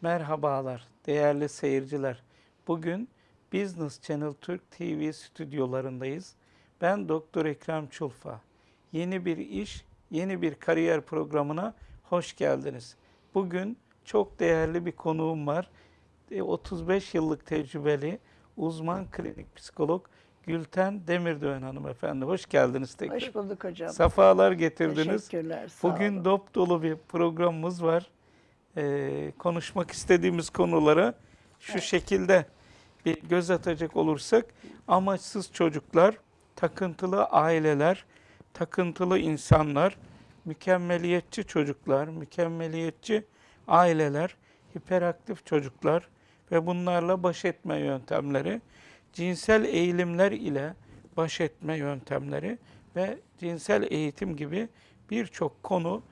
Merhabalar değerli seyirciler. Bugün Business Channel Türk TV stüdyolarındayız. Ben Doktor Ekrem Çulfa. Yeni bir iş, yeni bir kariyer programına hoş geldiniz. Bugün çok değerli bir konuğum var. E, 35 yıllık tecrübeli uzman klinik psikolog Gülten Demirdöğen hanımefendi. Hoş geldiniz tekrar. Hoş bulduk hocam. Safalar getirdiniz. Teşekkürler. Sağ Bugün olun. dop dolu bir programımız var. Ee, konuşmak istediğimiz konulara şu şekilde bir göz atacak olursak amaçsız çocuklar, takıntılı aileler, takıntılı insanlar, mükemmeliyetçi çocuklar, mükemmeliyetçi aileler, hiperaktif çocuklar ve bunlarla baş etme yöntemleri, cinsel eğilimler ile baş etme yöntemleri ve cinsel eğitim gibi birçok konu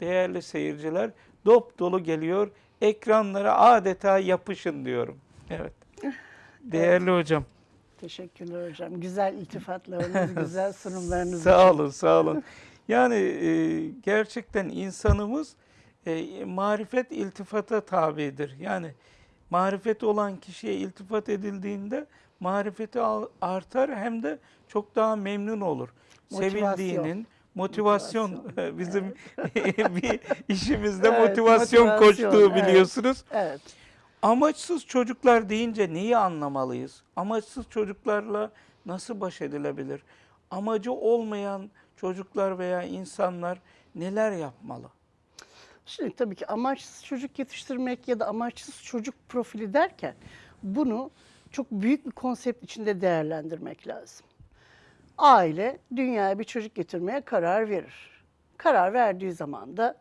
değerli seyirciler dop dolu geliyor. Ekranlara adeta yapışın diyorum. Evet. Değerli hocam. Teşekkürler hocam. Güzel iltifatlarınız, güzel sunumlarınız Sağ olun, sağ olun. Yani e, gerçekten insanımız e, marifet iltifata tabidir. Yani marifeti olan kişiye iltifat edildiğinde marifeti artar hem de çok daha memnun olur. Motivasyon. Sevildiğinin motivasyon, Motivasyon, bizim bir işimizde Evet, motivasyon, motivasyon, koştuğu evet. biliyorsunuz. Evet. Amaçsız çocuklar deyince neyi anlamalıyız? Amaçsız çocuklarla nasıl baş edilebilir? Amacı olmayan çocuklar veya insanlar neler yapmalı? Şimdi tabii ki amaçsız çocuk yetiştirmek ya da amaçsız çocuk profili derken bunu çok büyük bir konsept içinde değerlendirmek lazım. Aile dünyaya bir çocuk getirmeye karar verir. Karar verdiği zaman da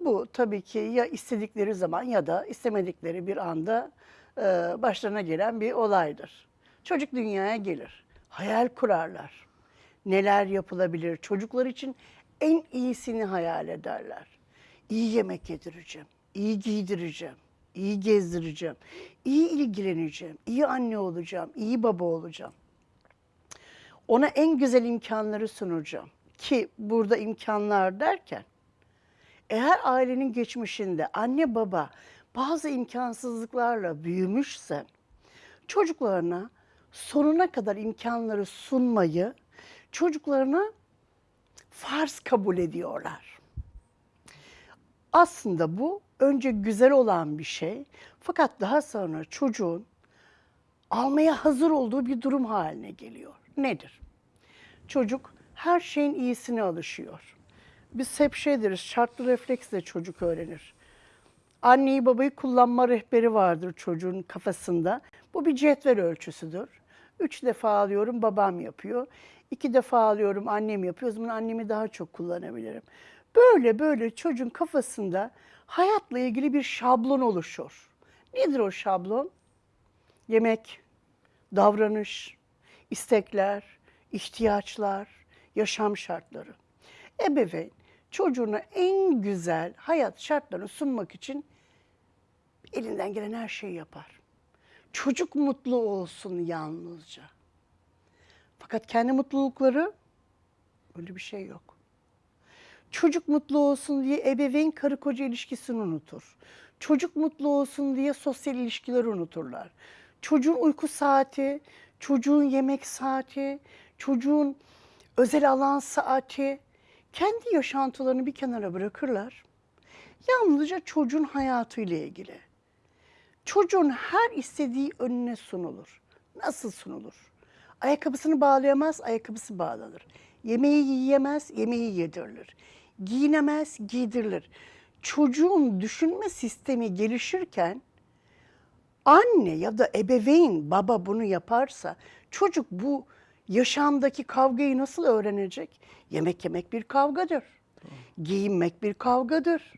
bu tabii ki ya istedikleri zaman ya da istemedikleri bir anda e, başlarına gelen bir olaydır. Çocuk dünyaya gelir, hayal kurarlar. Neler yapılabilir? Çocuklar için en iyisini hayal ederler. İyi yemek yedireceğim, iyi giydireceğim, iyi gezdireceğim, iyi ilgileneceğim, iyi anne olacağım, iyi baba olacağım. Ona en güzel imkanları sunacağım. Ki burada imkanlar derken eğer ailenin geçmişinde anne baba bazı imkansızlıklarla büyümüşse çocuklarına sonuna kadar imkanları sunmayı çocuklarına farz kabul ediyorlar. Aslında bu önce güzel olan bir şey fakat daha sonra çocuğun almaya hazır olduğu bir durum haline geliyor. Nedir? Çocuk her şeyin iyisine alışıyor. Biz hep şey deriz, şartlı refleksle çocuk öğrenir. Anneyi babayı kullanma rehberi vardır çocuğun kafasında. Bu bir cetvel ölçüsüdür. Üç defa alıyorum babam yapıyor. İki defa alıyorum annem yapıyor. O zaman annemi daha çok kullanabilirim. Böyle böyle çocuğun kafasında hayatla ilgili bir şablon oluşur. Nedir o şablon? Yemek, davranış, istekler, ihtiyaçlar, yaşam şartları. Ebeveyn çocuğuna en güzel hayat şartlarını sunmak için elinden gelen her şeyi yapar. Çocuk mutlu olsun yalnızca. Fakat kendi mutlulukları öyle bir şey yok. Çocuk mutlu olsun diye ebeveyn karı koca ilişkisini unutur. Çocuk mutlu olsun diye sosyal ilişkileri unuturlar. Çocuğun uyku saati, çocuğun yemek saati, çocuğun özel alan saati, kendi yaşantılarını bir kenara bırakırlar. Yalnızca çocuğun hayatıyla ilgili. Çocuğun her istediği önüne sunulur. Nasıl sunulur? Ayakkabısını bağlayamaz, ayakkabısı bağlanır. Yemeği yiyemez, yemeği yedirilir. Giyinemez, giydirilir. Çocuğun düşünme sistemi gelişirken anne ya da ebeveyn, baba bunu yaparsa çocuk bu yaşamdaki kavgayı nasıl öğrenecek? Yemek yemek bir kavgadır. Giyinmek bir kavgadır.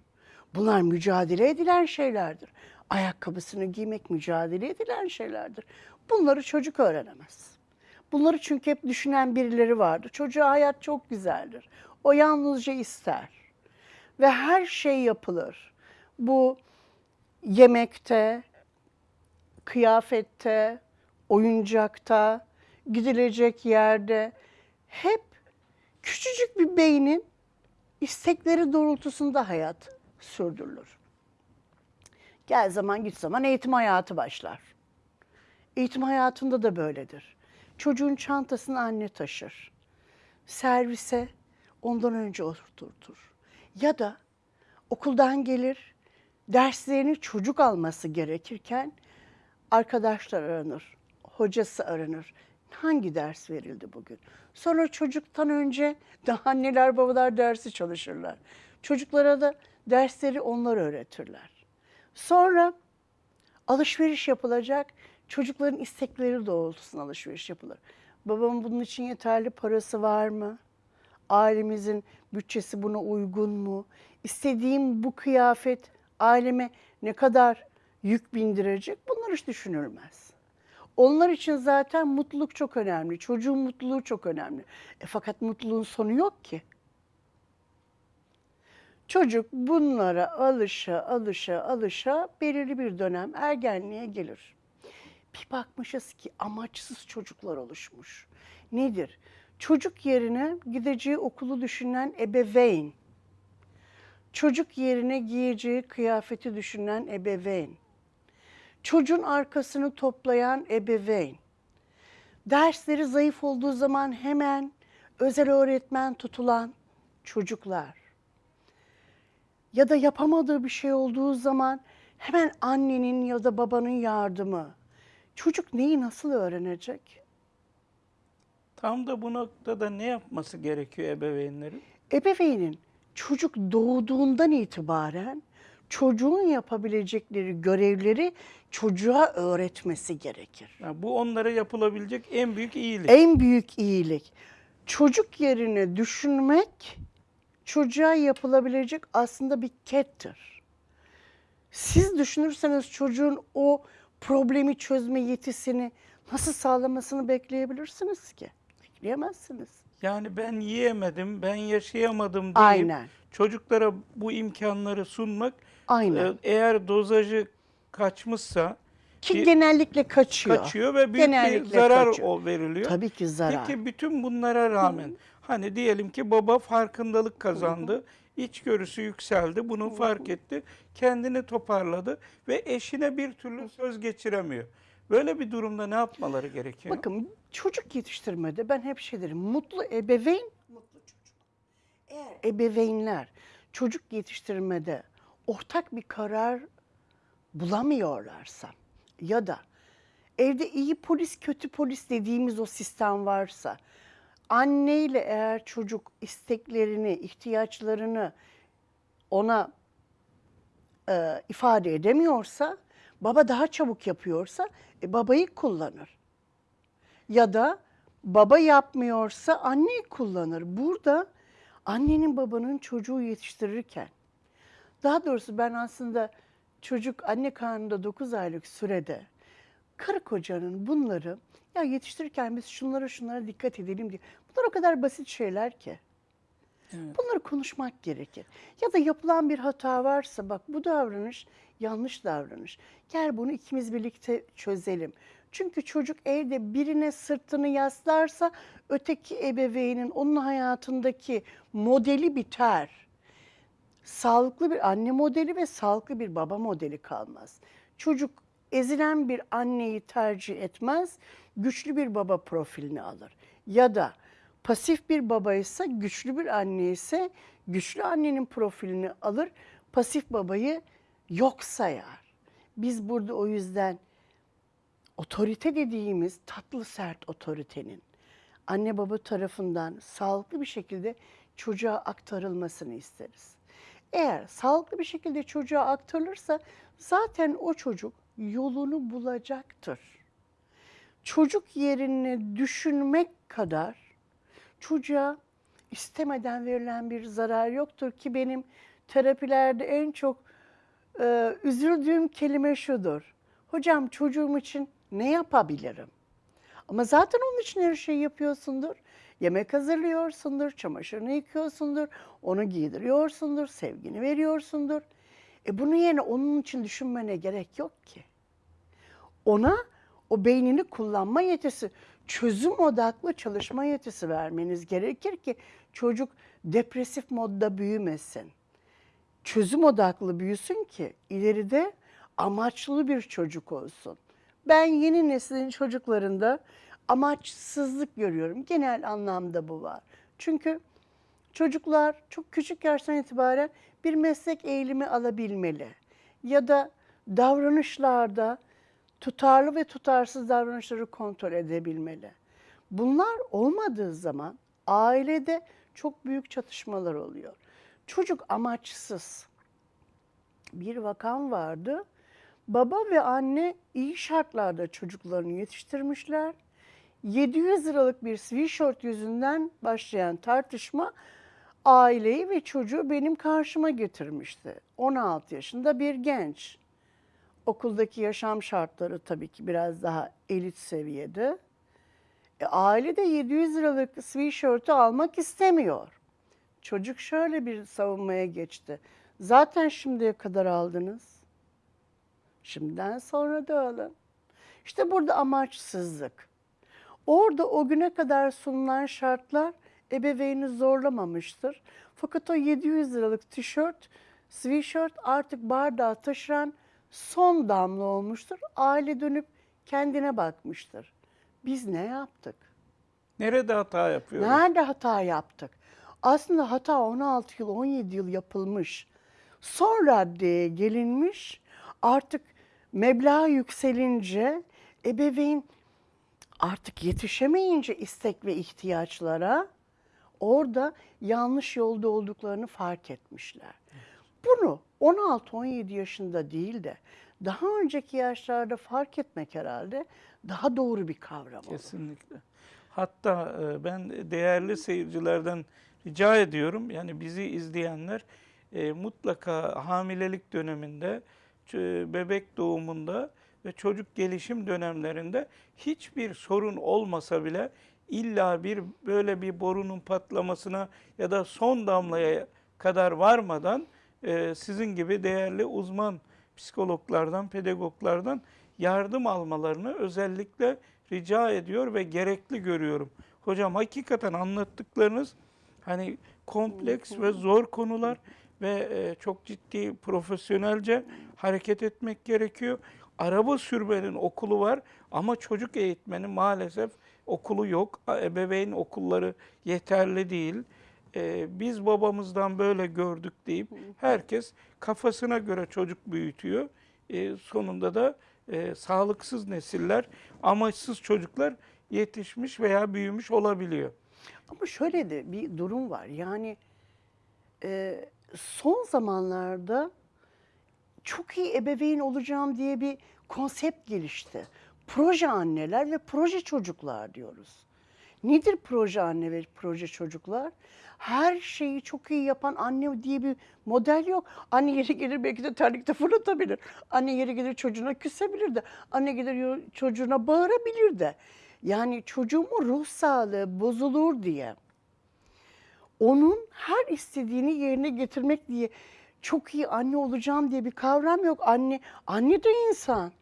Bunlar mücadele edilen şeylerdir. Ayakkabısını giymek mücadele edilen şeylerdir. Bunları çocuk öğrenemez. Bunları çünkü hep düşünen birileri vardır. Çocuğa hayat çok güzeldir. O yalnızca ister. Ve her şey yapılır. Bu yemekte, kıyafette, oyuncakta, gidilecek yerde hep küçücük bir beynin istekleri doğrultusunda hayat sürdürülür. Gel zaman git zaman eğitim hayatı başlar. Eğitim hayatında da böyledir. Çocuğun çantasını anne taşır. Servise ondan önce oturtur. Ya da okuldan gelir, derslerini çocuk alması gerekirken arkadaşlar aranır, hocası aranır. Hangi ders verildi bugün? Sonra çocuktan önce de anneler babalar dersi çalışırlar. Çocuklara da dersleri onlar öğretirler. Sonra alışveriş yapılacak. Çocukların istekleri doğrultusunda alışveriş yapılır. Babamın bunun için yeterli parası var mı? Ailemizin bütçesi buna uygun mu? İstediğim bu kıyafet aileme ne kadar yük bindirecek? Bunlar hiç düşünülmez. Onlar için zaten mutluluk çok önemli. Çocuğun mutluluğu çok önemli. E fakat mutluluğun sonu yok ki. Çocuk bunlara alışa alışa alışa belirli bir dönem ergenliğe gelir. Bir bakmışız ki amaçsız çocuklar oluşmuş. Nedir? Çocuk yerine gideceği okulu düşünen ebeveyn. Çocuk yerine giyeceği kıyafeti düşünen ebeveyn. Çocuğun arkasını toplayan ebeveyn. Dersleri zayıf olduğu zaman hemen özel öğretmen tutulan çocuklar ya da yapamadığı bir şey olduğu zaman hemen annenin ya da babanın yardımı. Çocuk neyi nasıl öğrenecek? Tam da bu noktada ne yapması gerekiyor ebeveynlerin? Ebeveynin çocuk doğduğundan itibaren çocuğun yapabilecekleri görevleri çocuğa öğretmesi gerekir. Ya bu onlara yapılabilecek en büyük iyilik. En büyük iyilik çocuk yerine düşünmek çocuğa yapılabilecek aslında bir kettir. Siz düşünürseniz çocuğun o problemi çözme yetisini nasıl sağlamasını bekleyebilirsiniz ki? Bekleyemezsiniz. Yani ben yiyemedim, ben yaşayamadım deyip Aynen. çocuklara bu imkanları sunmak Aynen. e, eğer dozajı kaçmışsa Ki bir- genellikle kaçıyor. kaçıyor ve büyük bir Genellikle zarar kaçıyor. o veriliyor. Tabii ki zarar. Peki bütün bunlara rağmen hani diyelim ki baba farkındalık kazandı, içgörüsü yükseldi, bunu fark etti, kendini toparladı ve eşine bir türlü söz geçiremiyor. Böyle bir durumda ne yapmaları gerekiyor? Bakın çocuk yetiştirmede ben hep şey derim. Mutlu ebeveyn, mutlu çocuk. Eğer ebeveynler çocuk yetiştirmede ortak bir karar bulamıyorlarsa ya da evde iyi polis kötü polis dediğimiz o sistem varsa anneyle eğer çocuk isteklerini, ihtiyaçlarını ona e, ifade edemiyorsa, baba daha çabuk yapıyorsa e, babayı kullanır. Ya da baba yapmıyorsa anneyi kullanır. Burada annenin babanın çocuğu yetiştirirken, daha doğrusu ben aslında çocuk anne karnında 9 aylık sürede karı kocanın bunları ya yetiştirirken biz şunlara şunlara dikkat edelim diye. Bunlar o kadar basit şeyler ki. Bunları konuşmak gerekir. Ya da yapılan bir hata varsa bak bu davranış yanlış davranış. Gel bunu ikimiz birlikte çözelim. Çünkü çocuk evde birine sırtını yaslarsa öteki ebeveynin onun hayatındaki modeli biter. Sağlıklı bir anne modeli ve sağlıklı bir baba modeli kalmaz. Çocuk ezilen bir anneyi tercih etmez, güçlü bir baba profilini alır. Ya da pasif bir baba ise güçlü bir anne ise güçlü annenin profilini alır, pasif babayı yok sayar. Biz burada o yüzden otorite dediğimiz tatlı sert otoritenin anne baba tarafından sağlıklı bir şekilde çocuğa aktarılmasını isteriz. Eğer sağlıklı bir şekilde çocuğa aktarılırsa zaten o çocuk yolunu bulacaktır. Çocuk yerine düşünmek kadar çocuğa istemeden verilen bir zarar yoktur ki benim terapilerde en çok e, üzüldüğüm kelime şudur. Hocam çocuğum için ne yapabilirim? Ama zaten onun için her şeyi yapıyorsundur. Yemek hazırlıyorsundur, çamaşırını yıkıyorsundur, onu giydiriyorsundur, sevgini veriyorsundur. E bunun yerine onun için düşünmene gerek yok ki. Ona o beynini kullanma yetisi, çözüm odaklı çalışma yetisi vermeniz gerekir ki çocuk depresif modda büyümesin. Çözüm odaklı büyüsün ki ileride amaçlı bir çocuk olsun. Ben yeni neslin çocuklarında amaçsızlık görüyorum. Genel anlamda bu var. Çünkü çocuklar çok küçük yaştan itibaren bir meslek eğilimi alabilmeli. Ya da davranışlarda tutarlı ve tutarsız davranışları kontrol edebilmeli. Bunlar olmadığı zaman ailede çok büyük çatışmalar oluyor. Çocuk amaçsız. Bir vakam vardı. Baba ve anne iyi şartlarda çocuklarını yetiştirmişler. 700 liralık bir sweatshirt yüzünden başlayan tartışma aileyi ve çocuğu benim karşıma getirmişti. 16 yaşında bir genç. Okuldaki yaşam şartları tabii ki biraz daha elit seviyede. E, aile de 700 liralık sweatshirt'ü almak istemiyor. Çocuk şöyle bir savunmaya geçti. Zaten şimdiye kadar aldınız. Şimdiden sonra da alın. İşte burada amaçsızlık. Orada o güne kadar sunulan şartlar ebeveyni zorlamamıştır. Fakat o 700 liralık tişört, sweatshirt artık bardağı taşıran son damla olmuştur. Aile dönüp kendine bakmıştır. Biz ne yaptık? Nerede hata yapıyoruz? Nerede hata yaptık? Aslında hata 16 yıl, 17 yıl yapılmış. Son raddeye gelinmiş. Artık meblağ yükselince ebeveyn artık yetişemeyince istek ve ihtiyaçlara orada yanlış yolda olduklarını fark etmişler. Bunu 16-17 yaşında değil de daha önceki yaşlarda fark etmek herhalde daha doğru bir kavram olur. Kesinlikle. Hatta e, ben değerli seyircilerden rica ediyorum yani bizi izleyenler e, mutlaka hamilelik döneminde, bebek doğumunda ve çocuk gelişim dönemlerinde hiçbir sorun olmasa bile illa bir böyle bir borunun patlamasına ya da son damlaya kadar varmadan e, sizin gibi değerli uzman psikologlardan, pedagoglardan yardım almalarını özellikle rica ediyor ve gerekli görüyorum. Hocam hakikaten anlattıklarınız hani kompleks ve zor konular ve e, çok ciddi profesyonelce hareket etmek gerekiyor. Araba sürmenin okulu var ama çocuk eğitmenin maalesef okulu yok. Ebeveyn okulları yeterli değil. E, biz babamızdan böyle gördük deyip herkes kafasına göre çocuk büyütüyor. E, sonunda da e, sağlıksız nesiller, amaçsız çocuklar yetişmiş veya büyümüş olabiliyor. Ama şöyle de bir durum var. Yani e, son zamanlarda çok iyi ebeveyn olacağım diye bir konsept gelişti. Proje anneler ve proje çocuklar diyoruz. Nedir proje anne ve proje çocuklar? Her şeyi çok iyi yapan anne diye bir model yok. Anne yeri gelir belki de terlikte fırlatabilir. Anne yeri gelir çocuğuna küsebilir de. Anne gelir çocuğuna bağırabilir de. Yani çocuğumun ruh sağlığı bozulur diye onun her istediğini yerine getirmek diye çok iyi anne olacağım diye bir kavram yok. Anne anne de insan.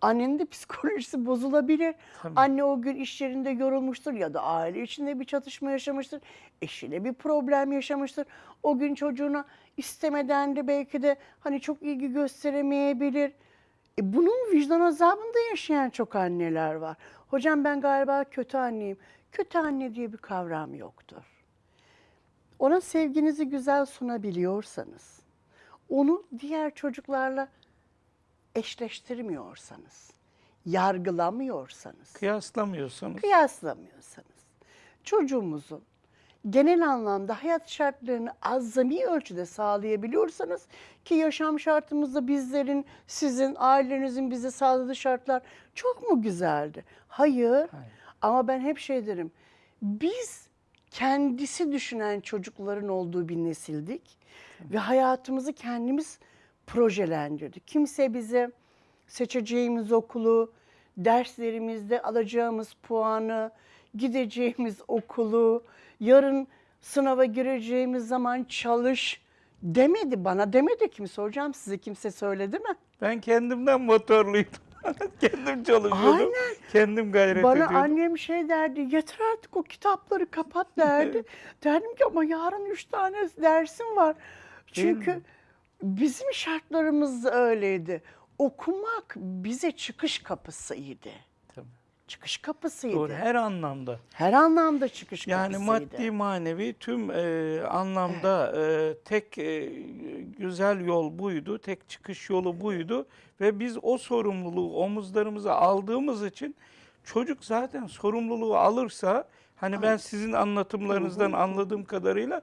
Annenin de psikolojisi bozulabilir. Tabii. Anne o gün iş yerinde yorulmuştur ya da aile içinde bir çatışma yaşamıştır. Eşiyle bir problem yaşamıştır. O gün çocuğuna istemeden de belki de hani çok ilgi gösteremeyebilir. E bunun vicdan azabında yaşayan çok anneler var. Hocam ben galiba kötü anneyim. Kötü anne diye bir kavram yoktur. Ona sevginizi güzel sunabiliyorsanız, onu diğer çocuklarla eşleştirmiyorsanız, yargılamıyorsanız, Kıyaslamıyorsanız kıyaslamıyorsanız, çocuğumuzun genel anlamda hayat şartlarını azami ölçüde sağlayabiliyorsanız ki yaşam şartımızda bizlerin, sizin, ailenizin bize sağladığı şartlar çok mu güzeldi? Hayır. Hayır. Ama ben hep şey derim. Biz kendisi düşünen çocukların olduğu bir nesildik ve hayatımızı kendimiz projelendirdik. Kimse bize seçeceğimiz okulu, derslerimizde alacağımız puanı, gideceğimiz okulu, yarın sınava gireceğimiz zaman çalış demedi bana demedi kimse hocam size kimse söyledi mi? ben kendimden motorluydum. kendim çalışıyordum. Aynen. Kendim gayret Bana ediyordum. annem şey derdi, yeter artık o kitapları kapat derdi. Derdim ki ama yarın üç tane dersim var. Çünkü? Bizim şartlarımız öyleydi. Okumak bize çıkış kapısıydı. Tabii. Çıkış kapısıydı. Doğru, her anlamda. Her anlamda çıkış Yani kapısıydı. maddi manevi tüm e, anlamda e, tek e, güzel yol buydu, tek çıkış yolu buydu ve biz o sorumluluğu omuzlarımıza aldığımız için çocuk zaten sorumluluğu alırsa hani ben sizin anlatımlarınızdan anladığım kadarıyla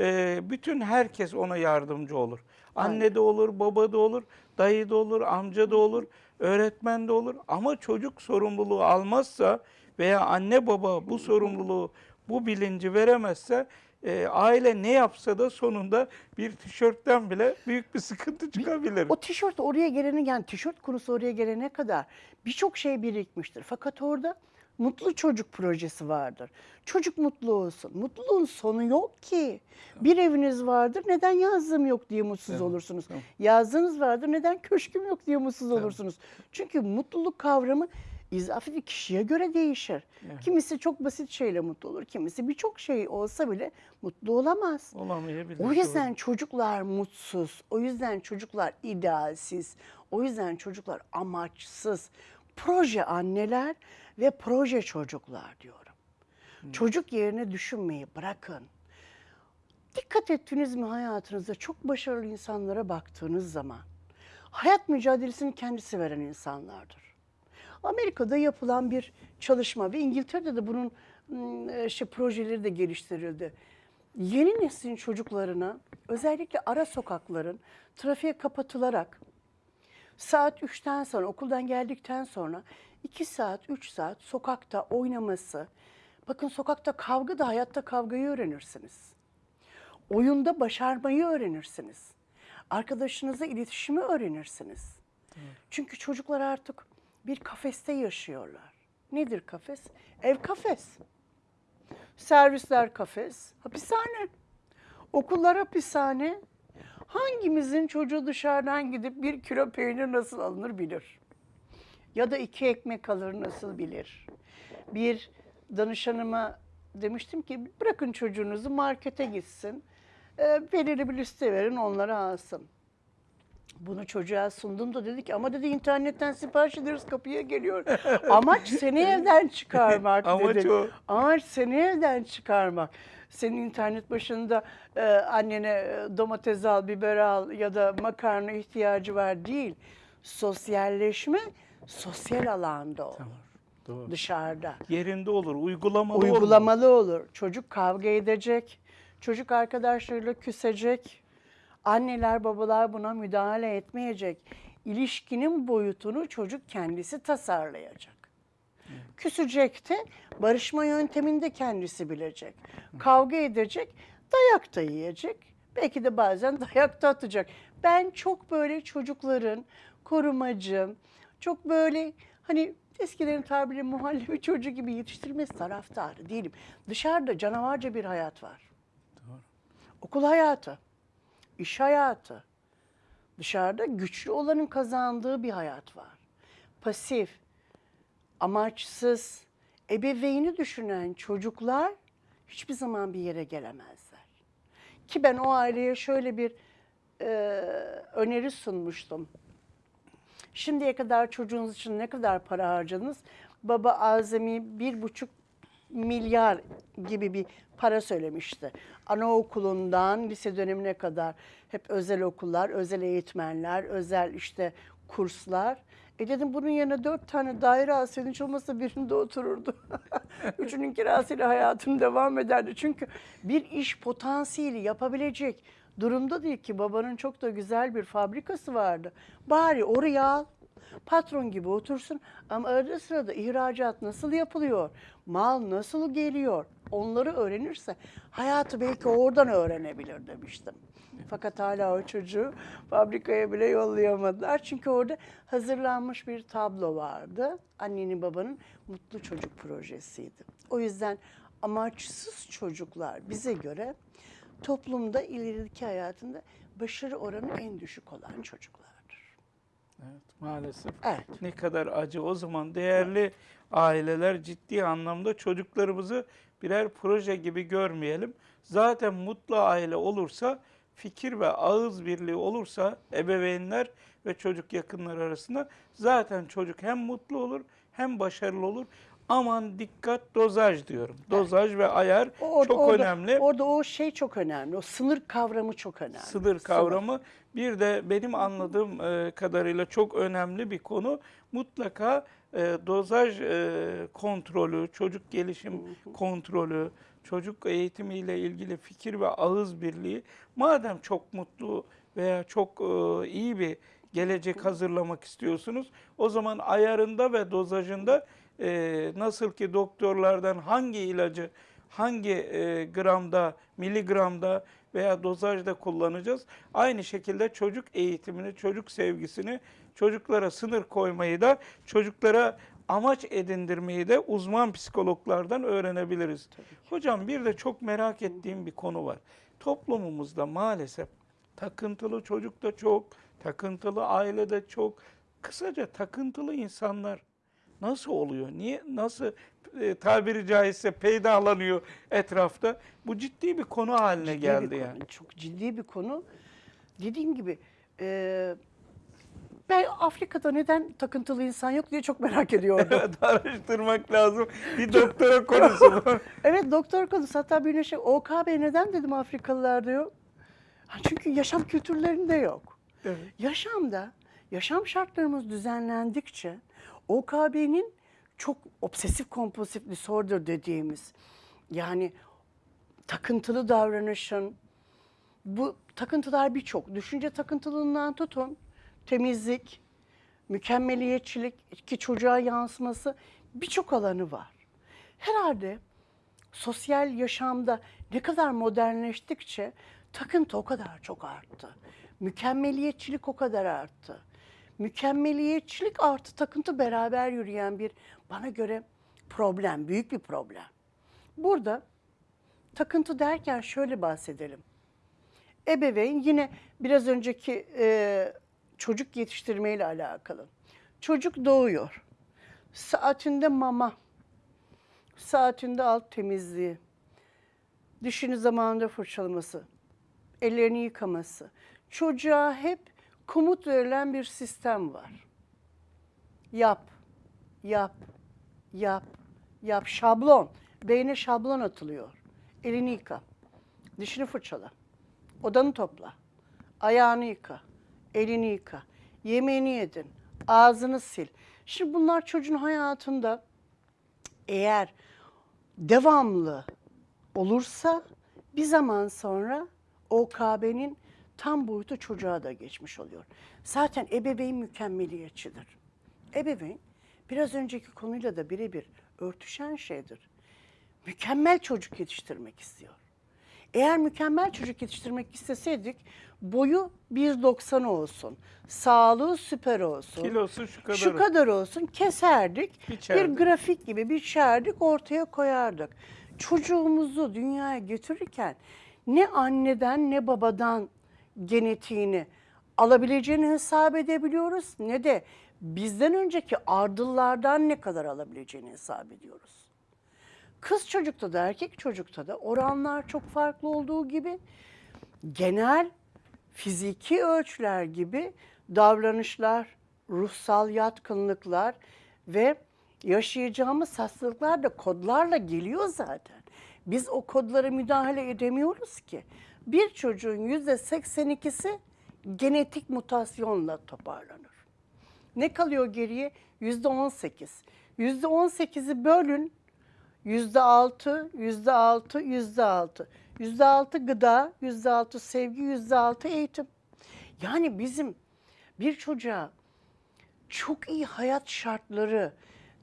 e, bütün herkes ona yardımcı olur. Anne de olur, baba da olur, dayı da olur, amca da olur, öğretmen de olur ama çocuk sorumluluğu almazsa veya anne baba bu sorumluluğu, bu bilinci veremezse e, aile ne yapsa da sonunda bir tişörtten bile büyük bir sıkıntı çıkabilir. O tişört oraya gelene yani tişört konusu oraya gelene kadar birçok şey birikmiştir. Fakat orada mutlu çocuk projesi vardır. Çocuk mutlu olsun. Mutluluğun sonu yok ki. Bir eviniz vardır. Neden yazlığım yok diye mutsuz Evet, olursunuz. tamam. Yazdığınız vardır. Neden köşküm yok diye mutsuz Tabii. olursunuz. Çünkü mutluluk kavramı izafi bir kişiye göre değişir. Evet. Kimisi çok basit şeyle mutlu olur. Kimisi birçok şey olsa bile mutlu olamaz. Olamayabilir. O doğru. yüzden çocuklar mutsuz, o yüzden çocuklar idealsiz, o yüzden çocuklar amaçsız. Proje anneler ve proje çocuklar diyorum. Çocuk yerine düşünmeyi bırakın. Dikkat ettiniz mi hayatınızda çok başarılı insanlara baktığınız zaman hayat mücadelesini kendisi veren insanlardır. Amerika'da yapılan bir çalışma ve İngiltere'de de bunun ım, işte projeleri de geliştirildi. Yeni neslin çocuklarına özellikle ara sokakların trafiğe kapatılarak saat 3'ten sonra okuldan geldikten sonra 2 saat 3 saat sokakta oynaması. Bakın sokakta kavga da hayatta kavgayı öğrenirsiniz. Oyunda başarmayı öğrenirsiniz. Arkadaşınızla iletişimi öğrenirsiniz. Çünkü çocuklar artık bir kafeste yaşıyorlar. Nedir kafes? Ev kafes. Servisler kafes, hapishane. Okullar hapishane. Hangimizin çocuğu dışarıdan gidip bir kilo peynir nasıl alınır bilir. Ya da iki ekmek alır nasıl bilir. Bir danışanıma demiştim ki bırakın çocuğunuzu markete gitsin. Ee, belirli bir liste verin onları alsın. Bunu çocuğa sundum da dedi ki ama dedi internetten sipariş ederiz kapıya geliyor. Amaç seni evden çıkarmak Amaç dedi. o. Amaç seni evden çıkarmak. Senin internet başında e, annene e, domates al, biber al ya da makarna ihtiyacı var değil. Sosyalleşme sosyal alanda olur. Doğru. Dışarıda. Yerinde olur, uygulamalı olur. Uygulamalı olur. Çocuk kavga edecek. Çocuk arkadaşlarıyla küsecek. Anneler babalar buna müdahale etmeyecek. İlişkinin boyutunu çocuk kendisi tasarlayacak. Küsecek de barışma yöntemini de kendisi bilecek. Kavga edecek, dayak da yiyecek. Belki de bazen dayak da atacak. Ben çok böyle çocukların korumacı, çok böyle hani eskilerin tabiriyle muhallebi çocuğu gibi yetiştirmesi taraftarı değilim. Dışarıda canavarca bir hayat var. Okul hayatı, iş hayatı. Dışarıda güçlü olanın kazandığı bir hayat var. Pasif, amaçsız, ebeveyni düşünen çocuklar hiçbir zaman bir yere gelemezler. Ki ben o aileye şöyle bir e, öneri sunmuştum. Şimdiye kadar çocuğunuz için ne kadar para harcadınız? Baba azami bir buçuk milyar gibi bir para söylemişti. Anaokulundan lise dönemine kadar hep özel okullar, özel eğitmenler, özel işte kurslar. E dedim bunun yerine dört tane daire alsaydın hiç olmazsa birinde otururdu. Üçünün kirasıyla hayatım devam ederdi. Çünkü bir iş potansiyeli yapabilecek durumda değil ki. Babanın çok da güzel bir fabrikası vardı. Bari oraya al. Patron gibi otursun ama arada sırada ihracat nasıl yapılıyor, mal nasıl geliyor onları öğrenirse hayatı belki oradan öğrenebilir demiştim. Fakat hala o çocuğu fabrikaya bile yollayamadılar. Çünkü orada hazırlanmış bir tablo vardı. Annenin babanın mutlu çocuk projesiydi. O yüzden amaçsız çocuklar bize göre toplumda ilerideki hayatında başarı oranı en düşük olan çocuklardır. Evet, maalesef. Evet. Ne kadar acı. O zaman değerli aileler ciddi anlamda çocuklarımızı birer proje gibi görmeyelim. Zaten mutlu aile olursa, fikir ve ağız birliği olursa ebeveynler ve çocuk yakınları arasında zaten çocuk hem mutlu olur hem başarılı olur. Aman dikkat dozaj diyorum. Dozaj ve ayar O- çok orada- önemli. Orada o şey çok önemli. O sınır kavramı çok önemli. Sınır kavramı bir de benim anladığım e, kadarıyla çok önemli bir konu. Mutlaka e, dozaj e, kontrolü, çocuk gelişim kontrolü, çocuk eğitimiyle ilgili fikir ve ağız birliği. Madem çok mutlu veya çok iyi bir gelecek hazırlamak istiyorsunuz, o zaman ayarında ve dozajında e, nasıl ki doktorlardan hangi ilacı hangi e, gramda, miligramda veya dozajda kullanacağız. Aynı şekilde çocuk eğitimini, çocuk sevgisini, çocuklara sınır koymayı da, çocuklara amaç edindirmeyi de uzman psikologlardan öğrenebiliriz. Hocam bir de çok merak ettiğim bir konu var. Toplumumuzda maalesef takıntılı çocuk da çok, takıntılı aile de çok. Kısaca takıntılı insanlar nasıl oluyor? Niye nasıl e, tabiri caizse peydalanıyor etrafta? Bu ciddi bir konu haline Ciddi geldi konu, yani. Çok ciddi bir konu. Dediğim gibi e, ben Afrika'da neden takıntılı insan yok diye çok merak ediyordum. Evet, araştırmak lazım. Bir doktora konusu bu. evet doktor konusu hatta bir şey OKB neden dedim Afrikalılarda yok? Ha, çünkü yaşam kültürlerinde yok. Evet. Yaşamda, yaşam şartlarımız düzenlendikçe OKB'nin çok obsesif kompulsif disorder dediğimiz yani takıntılı davranışın bu takıntılar birçok. Düşünce takıntılığından tutun temizlik, mükemmeliyetçilik ki çocuğa yansıması birçok alanı var. Herhalde sosyal yaşamda ne kadar modernleştikçe takıntı o kadar çok arttı. Mükemmeliyetçilik o kadar arttı. Mükemmeliyetçilik artı takıntı beraber yürüyen bir bana göre problem, büyük bir problem. Burada takıntı derken şöyle bahsedelim. Ebeveyn yine biraz önceki e, çocuk yetiştirmeyle alakalı. Çocuk doğuyor. Saatinde mama, saatinde alt temizliği, dişini zamanında fırçalaması, ellerini yıkaması. Çocuğa hep komut verilen bir sistem var. Yap, yap, yap, yap. Şablon. Beyne şablon atılıyor. Elini yıka. Dişini fırçala. Odanı topla. Ayağını yıka. Elini yıka. Yemeğini yedin. Ağzını sil. Şimdi bunlar çocuğun hayatında eğer devamlı olursa bir zaman sonra OKB'nin tam boyutu çocuğa da geçmiş oluyor. Zaten ebeveyn mükemmeliyetçidir. Ebeveyn biraz önceki konuyla da birebir örtüşen şeydir. Mükemmel çocuk yetiştirmek istiyor. Eğer mükemmel çocuk yetiştirmek isteseydik boyu 1.90 olsun, sağlığı süper olsun, Kilosu şu kadar. şu kadar olsun keserdik. Biçerdik. Bir grafik gibi biçerdik ortaya koyardık. Çocuğumuzu dünyaya götürürken ne anneden ne babadan genetiğini alabileceğini hesap edebiliyoruz ne de bizden önceki ardıllardan ne kadar alabileceğini hesap ediyoruz. Kız çocukta da erkek çocukta da oranlar çok farklı olduğu gibi genel fiziki ölçüler gibi davranışlar, ruhsal yatkınlıklar ve yaşayacağımız hastalıklar da kodlarla geliyor zaten. Biz o kodlara müdahale edemiyoruz ki. Bir çocuğun yüzde 82'si genetik mutasyonla toparlanır. Ne kalıyor geriye? Yüzde 18. Yüzde 18'i bölün. Yüzde 6, yüzde 6, yüzde 6. Yüzde 6 gıda, yüzde 6 sevgi, yüzde 6 eğitim. Yani bizim bir çocuğa çok iyi hayat şartları,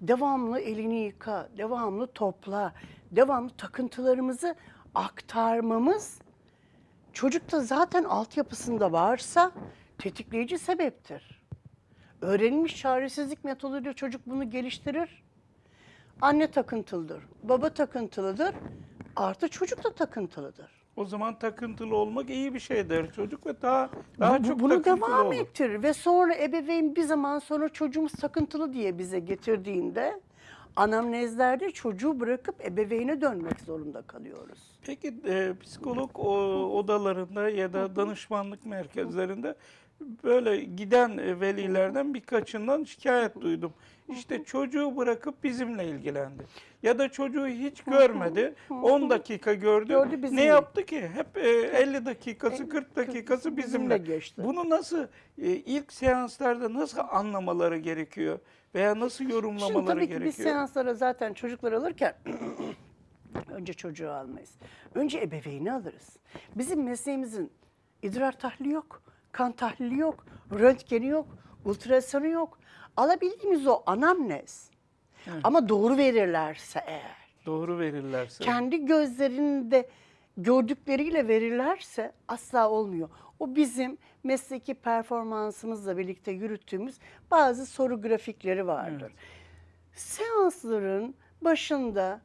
devamlı elini yıka, devamlı topla, devamlı takıntılarımızı aktarmamız çocukta zaten altyapısında varsa tetikleyici sebeptir. Öğrenilmiş çaresizlik metoduyla çocuk bunu geliştirir. Anne takıntılıdır, baba takıntılıdır, artı çocuk da takıntılıdır. O zaman takıntılı olmak iyi bir şey der çocuk ve daha daha Bu- çok bunu takıntılı devam olur. ettirir ve sonra ebeveyn bir zaman sonra çocuğumuz takıntılı diye bize getirdiğinde anamnezlerde çocuğu bırakıp ebeveyne dönmek zorunda kalıyoruz. Peki e, psikolog o- odalarında ya da danışmanlık merkezlerinde böyle giden e, velilerden birkaçından şikayet duydum. İşte çocuğu bırakıp bizimle ilgilendi. Ya da çocuğu hiç görmedi. 10 dakika gördü. Gördü ne yaptı ki? Hep e, 50 dakikası 40 dakikası bizimle bizimle. geçti. Bunu nasıl e, ilk seanslarda nasıl anlamaları gerekiyor? Veya nasıl Şimdi yorumlamaları tabii ki gerekiyor? biz seanslara zaten çocuklar alırken önce çocuğu almayız. Önce ebeveyni alırız. Bizim mesleğimizin idrar tahlili yok, kan tahlili yok, röntgeni yok, ultrasonu yok. Alabildiğimiz o anamnez. Ama doğru verirlerse eğer, Doğru verirlerse. kendi gözlerinde gördükleriyle verirlerse asla olmuyor. O bizim mesleki performansımızla birlikte yürüttüğümüz bazı soru grafikleri vardır. Seansların başında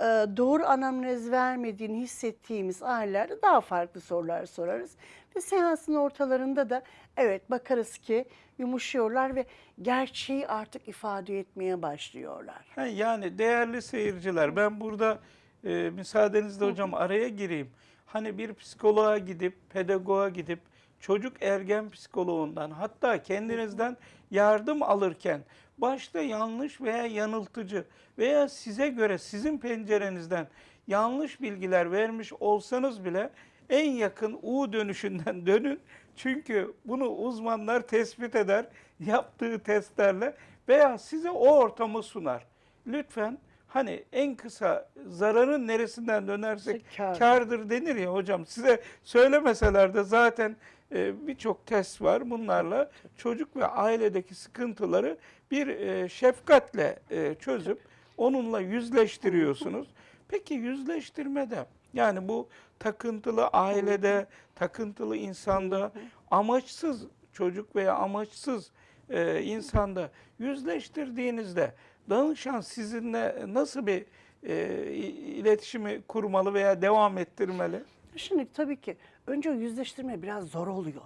e, doğru anamnez vermediğini hissettiğimiz ailelerde daha farklı sorular sorarız. Ve seansın ortalarında da evet bakarız ki yumuşuyorlar ve gerçeği artık ifade etmeye başlıyorlar. Yani değerli seyirciler ben burada e, müsaadenizle hocam araya gireyim. Hani bir psikoloğa gidip, pedagoğa gidip çocuk ergen psikoloğundan hatta kendinizden yardım alırken başta yanlış veya yanıltıcı veya size göre sizin pencerenizden yanlış bilgiler vermiş olsanız bile en yakın U dönüşünden dönün. Çünkü bunu uzmanlar tespit eder yaptığı testlerle veya size o ortamı sunar. Lütfen hani en kısa zararın neresinden dönersek Kârdır. kardır denir ya hocam. Size söylemeseler de zaten e, birçok test var. Bunlarla çocuk ve ailedeki sıkıntıları bir e, şefkatle e, çözüp onunla yüzleştiriyorsunuz. Peki yüzleştirmede yani bu takıntılı ailede, takıntılı insanda, amaçsız çocuk veya amaçsız e, insanda yüzleştirdiğinizde danışan sizinle nasıl bir e, iletişimi kurmalı veya devam ettirmeli? Şimdi tabii ki önce yüzleştirme biraz zor oluyor.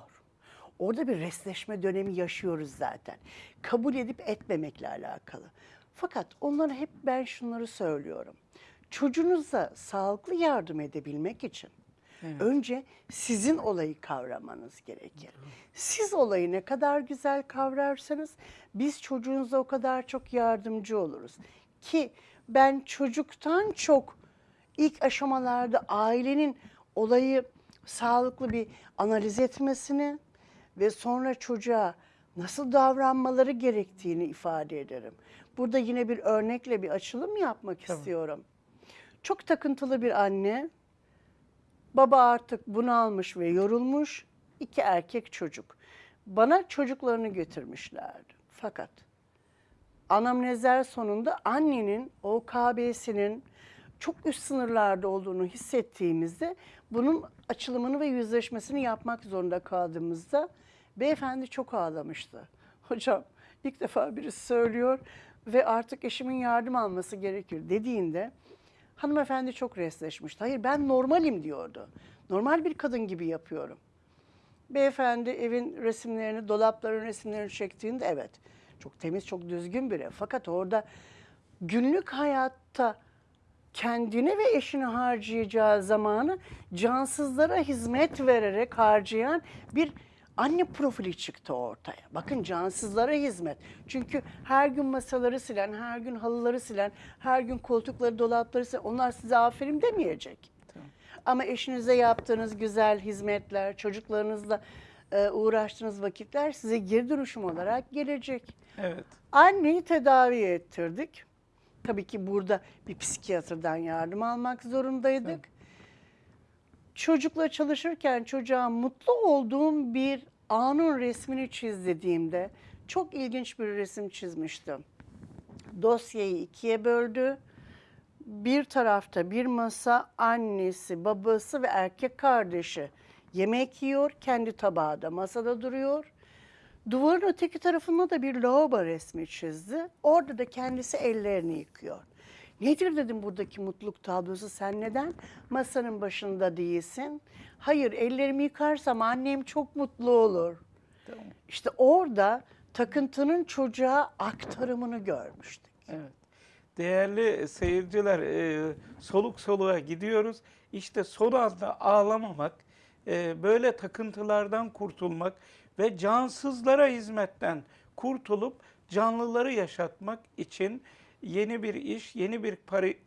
Orada bir resleşme dönemi yaşıyoruz zaten. Kabul edip etmemekle alakalı. Fakat onlara hep ben şunları söylüyorum. Çocuğunuza sağlıklı yardım edebilmek için önce sizin olayı kavramanız gerekir. Siz olayı ne kadar güzel kavrarsanız biz çocuğunuza o kadar çok yardımcı oluruz. Ki ben çocuktan çok ilk aşamalarda ailenin olayı sağlıklı bir analiz etmesini ve sonra çocuğa nasıl davranmaları gerektiğini ifade ederim. Burada yine bir örnekle bir açılım yapmak istiyorum. Çok takıntılı bir anne, baba artık bunalmış ve yorulmuş, iki erkek çocuk. Bana çocuklarını getirmişlerdi. Fakat anamnezler sonunda annenin OKB'sinin çok üst sınırlarda olduğunu hissettiğimizde bunun açılımını ve yüzleşmesini yapmak zorunda kaldığımızda beyefendi çok ağlamıştı. Hocam ilk defa birisi söylüyor ve artık eşimin yardım alması gerekir dediğinde hanımefendi çok resleşmişti. Hayır ben normalim diyordu. Normal bir kadın gibi yapıyorum. Beyefendi evin resimlerini, dolapların resimlerini çektiğinde evet çok temiz, çok düzgün biri. Fakat orada günlük hayatta kendine ve eşine harcayacağı zamanı cansızlara hizmet vererek harcayan bir anne profili çıktı ortaya. Bakın cansızlara hizmet. Çünkü her gün masaları silen, her gün halıları silen, her gün koltukları, dolapları silen onlar size aferin demeyecek. Ama eşinize yaptığınız güzel hizmetler, çocuklarınızla e, uğraştığınız vakitler size geri dönüşüm olarak gelecek. Evet. Anneyi tedavi ettirdik. Tabii ki burada bir psikiyatrdan yardım almak zorundaydık. Çocukla çalışırken çocuğa mutlu olduğum bir anın resmini çiz dediğimde çok ilginç bir resim çizmiştim. Dosyayı ikiye böldü. Bir tarafta bir masa annesi, babası ve erkek kardeşi yemek yiyor. Kendi tabağı da masada duruyor. Duvarın öteki tarafında da bir lavabo resmi çizdi. Orada da kendisi ellerini yıkıyor. Nedir dedim buradaki mutluluk tablosu? Sen neden masanın başında değilsin? Hayır, ellerimi yıkarsam annem çok mutlu olur. Tamam. İşte orada takıntının çocuğa aktarımını görmüştük. Evet. Değerli seyirciler, e, soluk soluğa gidiyoruz. İşte son anda ağlamamak, e, böyle takıntılardan kurtulmak ve cansızlara hizmetten kurtulup canlıları yaşatmak için yeni bir iş, yeni bir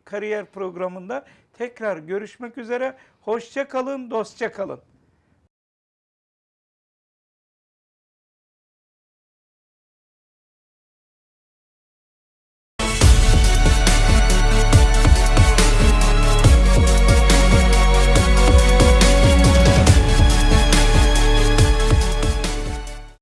kariyer programında tekrar görüşmek üzere. Hoşça kalın, dostça kalın.